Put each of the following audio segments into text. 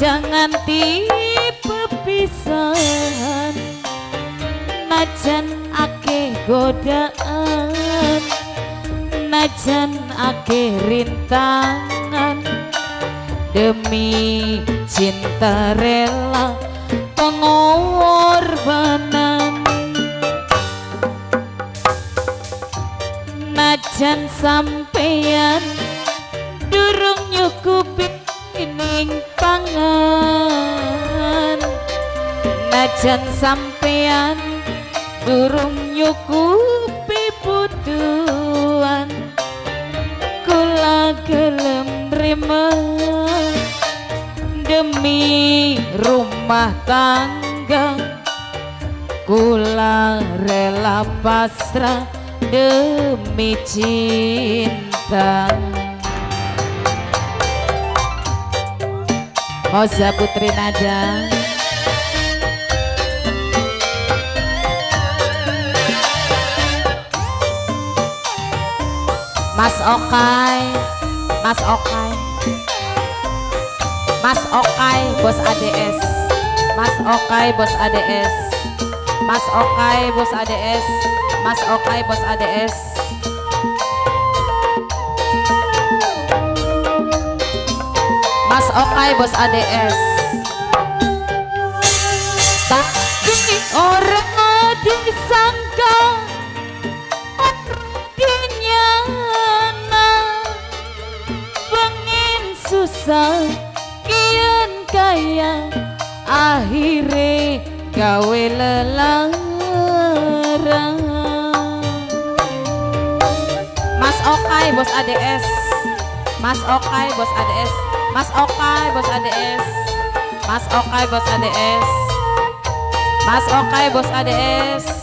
aja nganti pepisahan najan ake godaan. Najan ake rintangan. Demi cinta rela pengorbanan. Najan sampeyan pangan najan sampeyan durung nyukupi butuhan kula gelem rima. Demi rumah tangga kula rela pasrah demi cinta Oza Putri Nada Mas Okai Mas Okai. Mas Okai bos ADS Mas Okai bos ADS Mas Okai bos ADS Mas Okai bos ADS Mas Okai bos ADS Tapi orang disangka Dinyana Pengen susah Kian kaya Akhirnya gawe lelarang. Mas Okai bos ADS Mas Okai bos ADS Mas Okai bos ADS Mas Okai bos ADS Mas Okai bos ADS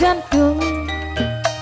jantung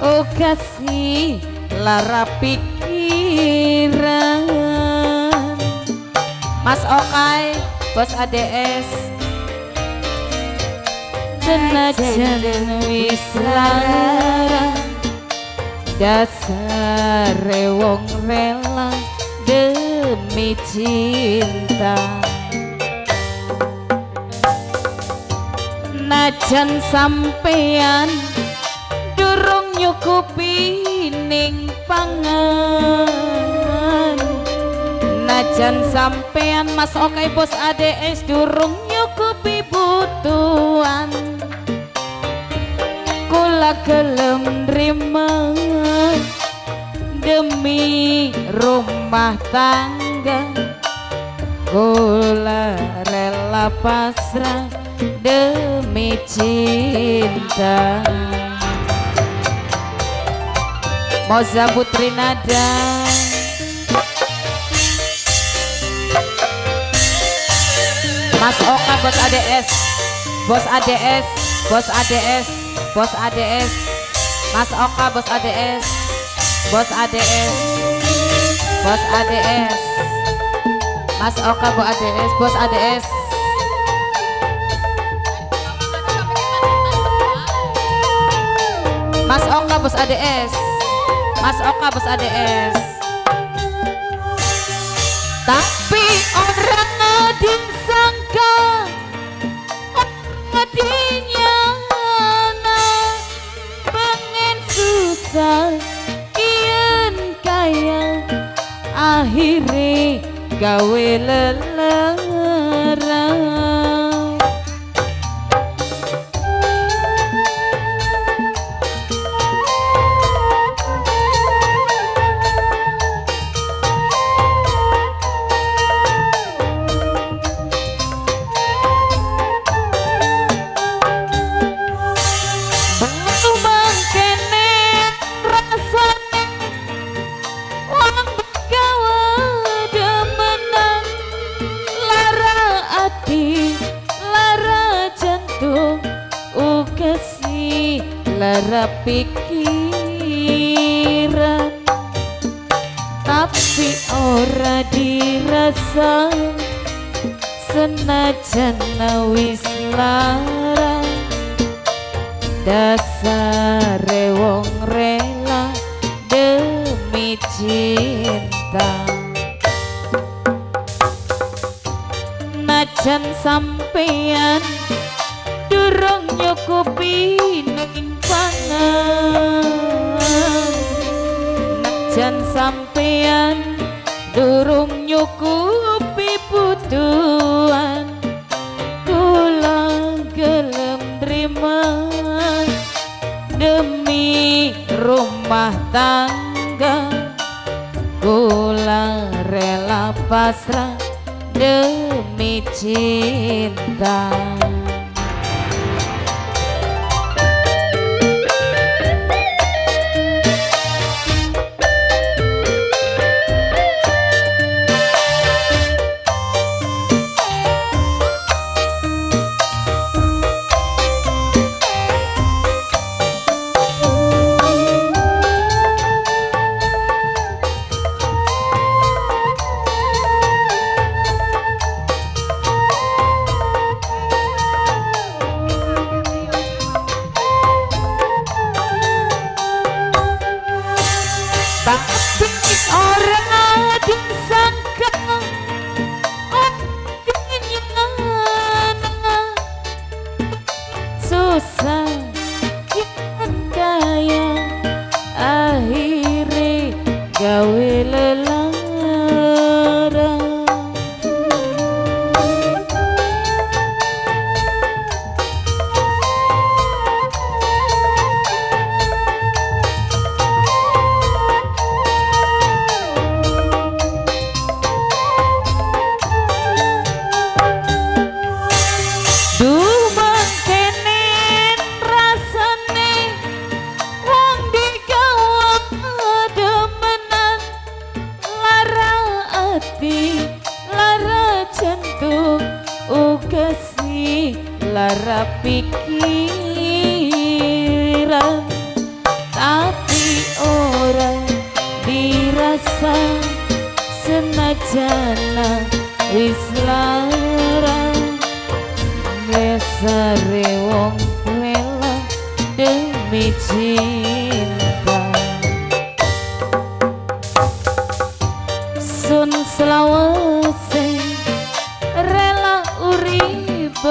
oh kasih lara pikiran Mas Okai bos ADS senajan wis lara dasar wong rela demi cinta. Najan sampean durung nyukupi ning pangan najan sampean mas okai bos ADS durung nyukupi butuhan. Kula gelem nrima demi rumah tangga. Kula rela pasrah demi cinta. Moza Putri Nada Mas Oka bos ADS Bos ADS Bos ADS Bos ADS Mas Oka bos ADS Bos ADS Bos ADS Mas Oka bos ADS Bos ADS Mas Oka bos ADS Mas Oka bos ADS Tapi orang disangka akhirnya gawe lelarang pikiran tapi ora dirasa senajan wis lara dasare wong rela demi cinta. Najan sampeyan durung nyukupi pangan najan sampeyan durung nyukupi butuhan kula gelem terima demi rumah tangga. Kula rela pasrah demi cinta susah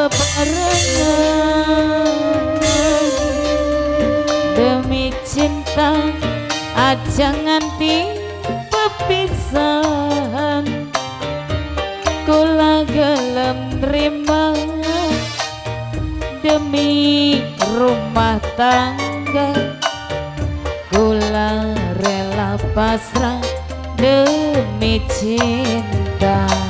bebarengan demi cinta aja nganti pepisahan. Kula gelem nerima demi rumah tangga. Kula rela pasrah demi cinta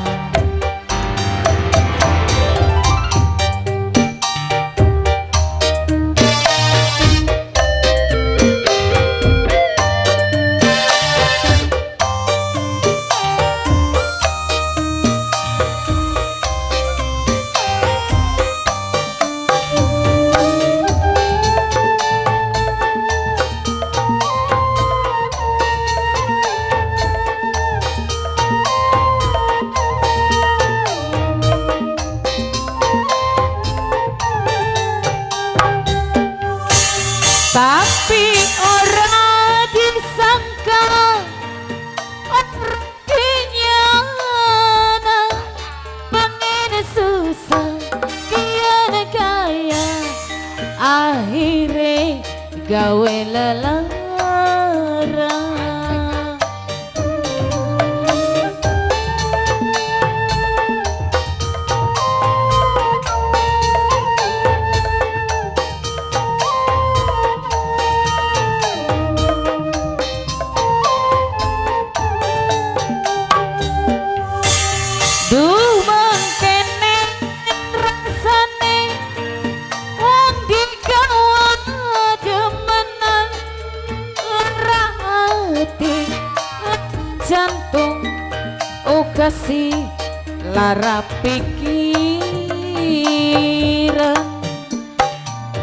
lara pikiran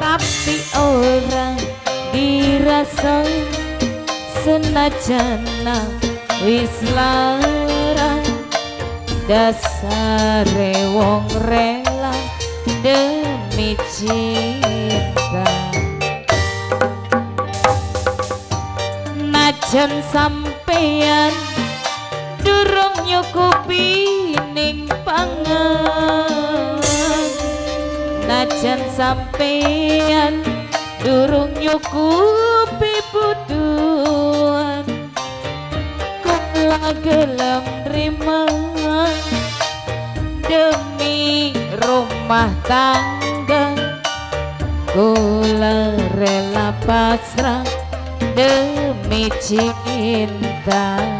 tapi orang dirasa senajan wis lara dasare wong rela demi cinta. Najan sampeyan durung nyukupi ning pangan. Najan sampeyan durung nyukupi butuhan kula gelem rima demi rumah tangga. Kula rela pasrah demi cinta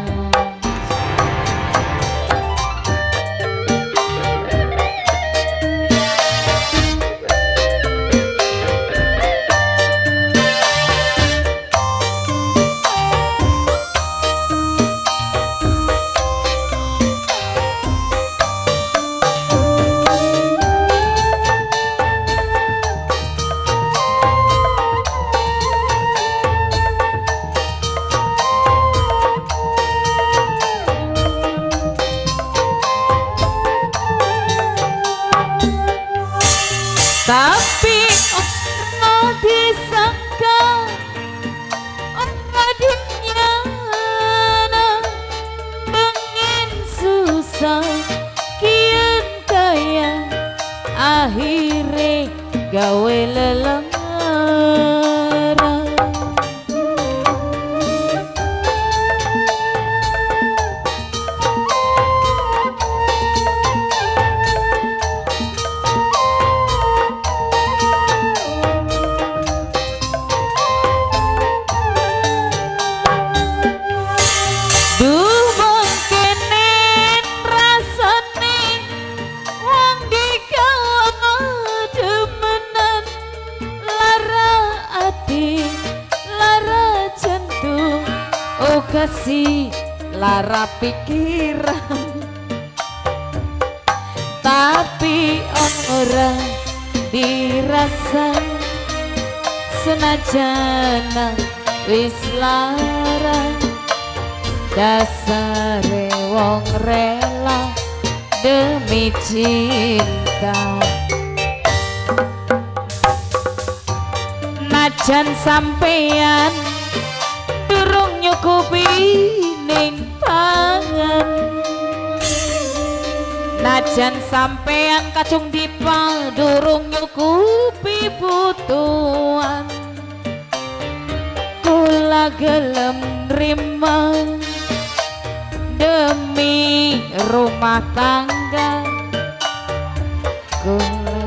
akhirnya gawe pikiran. Tapi orang dirasa senajana wis lara dasare wong rela demi cinta. Najan sampeyan nyukupi ning banget Najan sampean kacung dipal durung nyukupi butuhan Kula gelem rima demi rumah tangga. Kula